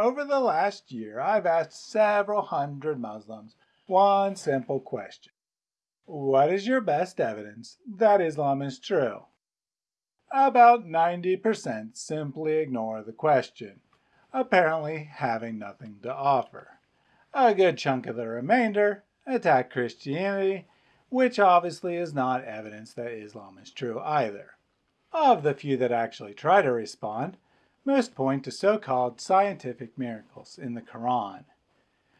over the last year, I've asked several hundred Muslims one simple question. What is your best evidence that Islam is true? About 90% simply ignore the question, apparently having nothing to offer. A good chunk of the remainder attack Christianity, which obviously is not evidence that Islam is true either. Of the few that actually try to respond, most point to so-called scientific miracles in the Quran.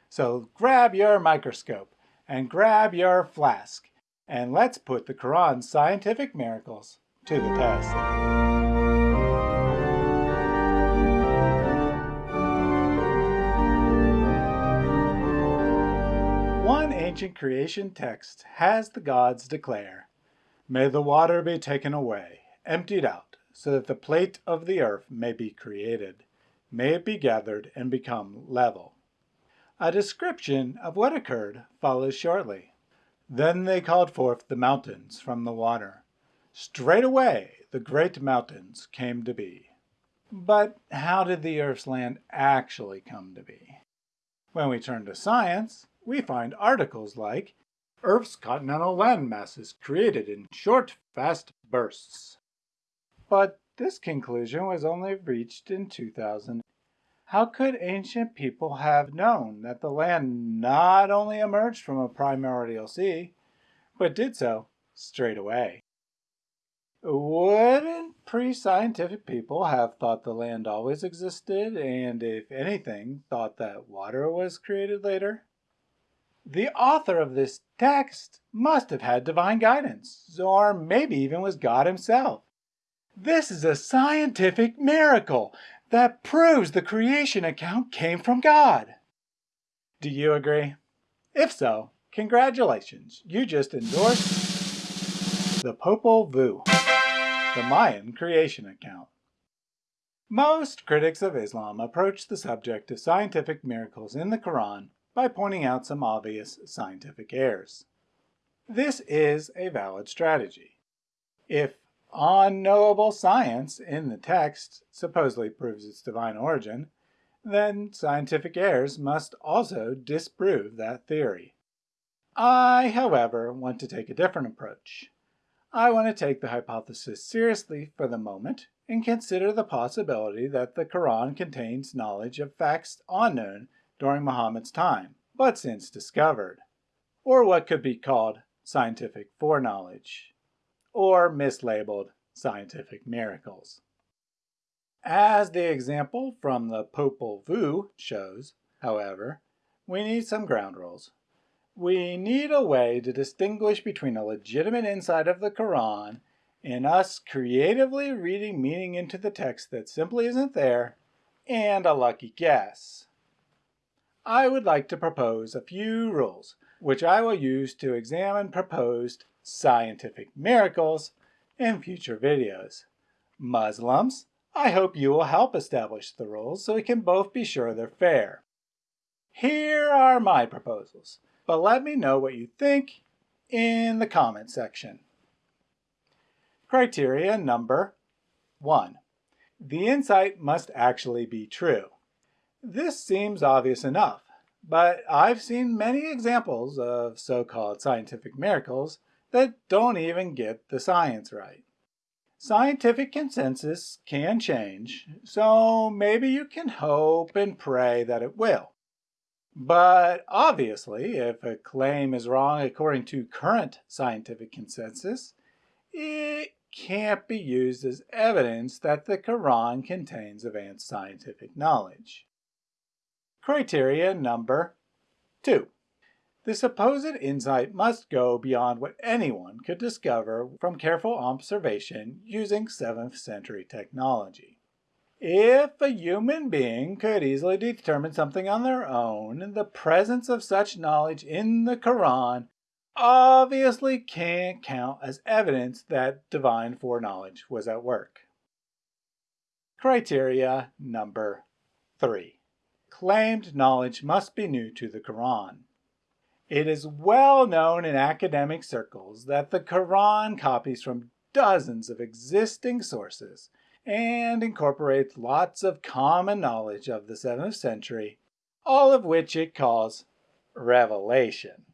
So grab your microscope and grab your flask and let's put the Quran's scientific miracles to the test. One ancient creation text has the gods declare, May the water be taken away, emptied out, so that the plate of the earth may be created. May it be gathered and become level. A description of what occurred follows shortly. Then they called forth the mountains from the water. Straightway the great mountains came to be. But how did the Earth's land actually come to be? When we turn to science, we find articles like, Earth's continental landmasses created in short, fast bursts. But this conclusion was only reached in 2000 how could ancient people have known that the land not only emerged from a primordial sea, but did so straight away? Wouldn't pre-scientific people have thought the land always existed and, if anything, thought that water was created later? The author of this text must have had divine guidance, or maybe even was God himself. This is a scientific miracle that proves the creation account came from God. Do you agree? If so, congratulations, you just endorsed the Popol Vuh, the Mayan creation account. Most critics of Islam approach the subject of scientific miracles in the Quran by pointing out some obvious scientific errors. This is a valid strategy. If unknowable science in the text supposedly proves its divine origin, then scientific errors must also disprove that theory. I, however, want to take a different approach. I want to take the hypothesis seriously for the moment and consider the possibility that the Quran contains knowledge of facts unknown during Muhammad's time, but since discovered, or what could be called scientific foreknowledge or mislabeled scientific miracles. As the example from the Popol Vuh shows, however, we need some ground rules. We need a way to distinguish between a legitimate insight of the Quran and us creatively reading meaning into the text that simply isn't there, and a lucky guess. I would like to propose a few rules, which I will use to examine proposed scientific miracles in future videos. Muslims, I hope you will help establish the rules so we can both be sure they're fair. Here are my proposals, but let me know what you think in the comment section. Criteria number one. The insight must actually be true. This seems obvious enough, but I've seen many examples of so-called scientific miracles that don't even get the science right. Scientific consensus can change, so maybe you can hope and pray that it will. But obviously, if a claim is wrong according to current scientific consensus, it can't be used as evidence that the Quran contains advanced scientific knowledge. Criteria number two. The supposed insight must go beyond what anyone could discover from careful observation using 7th century technology. If a human being could easily determine something on their own, the presence of such knowledge in the Quran obviously can't count as evidence that divine foreknowledge was at work. Criteria number 3. Claimed knowledge must be new to the Quran. It is well known in academic circles that the Quran copies from dozens of existing sources and incorporates lots of common knowledge of the 7th century, all of which it calls revelation.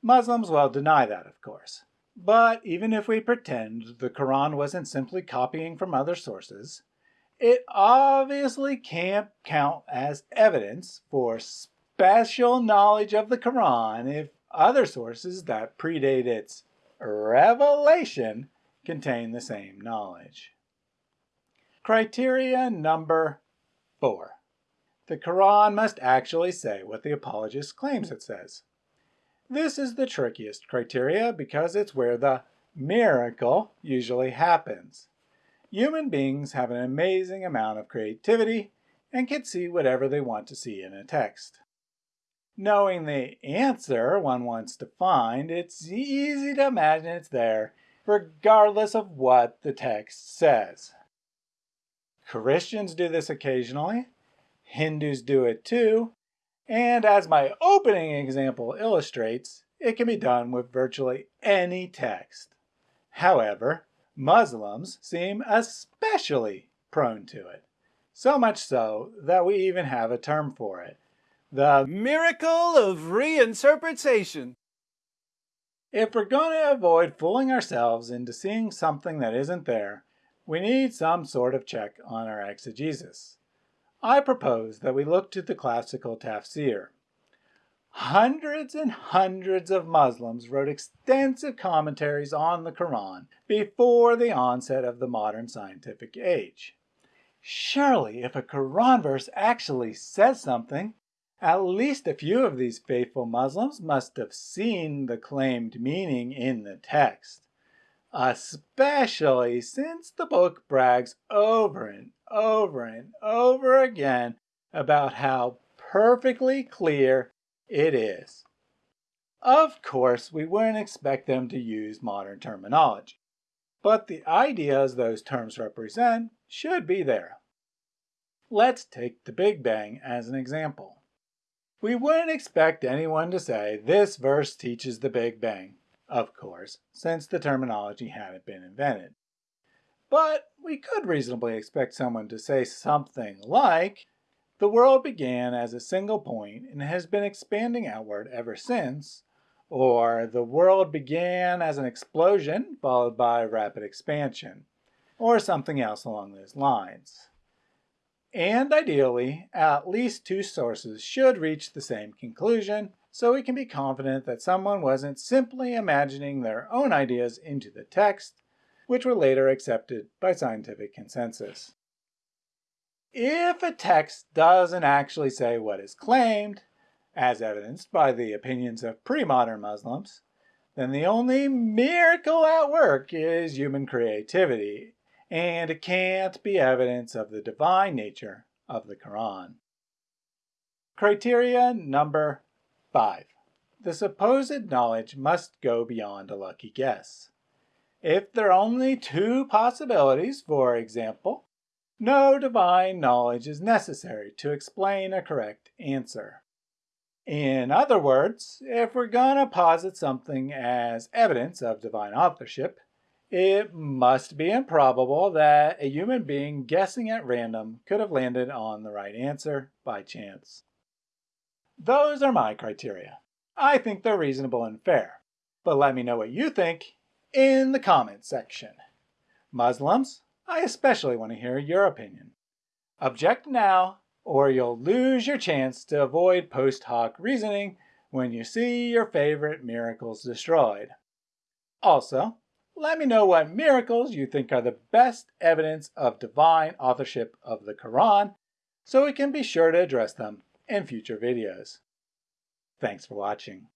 Muslims will deny that, of course. But even if we pretend the Quran wasn't simply copying from other sources, it obviously can't count as evidence for special knowledge of the Quran if other sources that predate its revelation contain the same knowledge. Criteria number four. The Quran must actually say what the apologist claims it says. This is the trickiest criteria because it's where the miracle usually happens. Human beings have an amazing amount of creativity and can see whatever they want to see in a text. Knowing the answer one wants to find, it's easy to imagine it's there regardless of what the text says. Christians do this occasionally, Hindus do it too, and as my opening example illustrates, it can be done with virtually any text. However, Muslims seem especially prone to it. So much so that we even have a term for it. The miracle of reinterpretation. If we're going to avoid fooling ourselves into seeing something that isn't there, we need some sort of check on our exegesis. I propose that we look to the classical tafsir. Hundreds and hundreds of Muslims wrote extensive commentaries on the Quran before the onset of the modern scientific age. Surely, if a Quran verse actually says something, at least a few of these faithful Muslims must have seen the claimed meaning in the text especially since the book brags over and over and over again about how perfectly clear it is. Of course, we wouldn't expect them to use modern terminology, but the ideas those terms represent should be there. Let's take the Big Bang as an example. We wouldn't expect anyone to say this verse teaches the Big Bang of course, since the terminology hadn't been invented. But we could reasonably expect someone to say something like, the world began as a single point and has been expanding outward ever since, or the world began as an explosion followed by rapid expansion, or something else along those lines. And ideally, at least two sources should reach the same conclusion so we can be confident that someone wasn't simply imagining their own ideas into the text, which were later accepted by scientific consensus. If a text doesn't actually say what is claimed, as evidenced by the opinions of pre-modern Muslims, then the only miracle at work is human creativity, and it can't be evidence of the divine nature of the Quran. Criteria number 5. The supposed knowledge must go beyond a lucky guess. If there are only two possibilities, for example, no divine knowledge is necessary to explain a correct answer. In other words, if we're going to posit something as evidence of divine authorship, it must be improbable that a human being guessing at random could have landed on the right answer by chance. Those are my criteria. I think they're reasonable and fair. But let me know what you think in the comments section. Muslims, I especially want to hear your opinion. Object now, or you'll lose your chance to avoid post hoc reasoning when you see your favorite miracles destroyed. Also, let me know what miracles you think are the best evidence of divine authorship of the Quran so we can be sure to address them in future videos. Thanks for watching.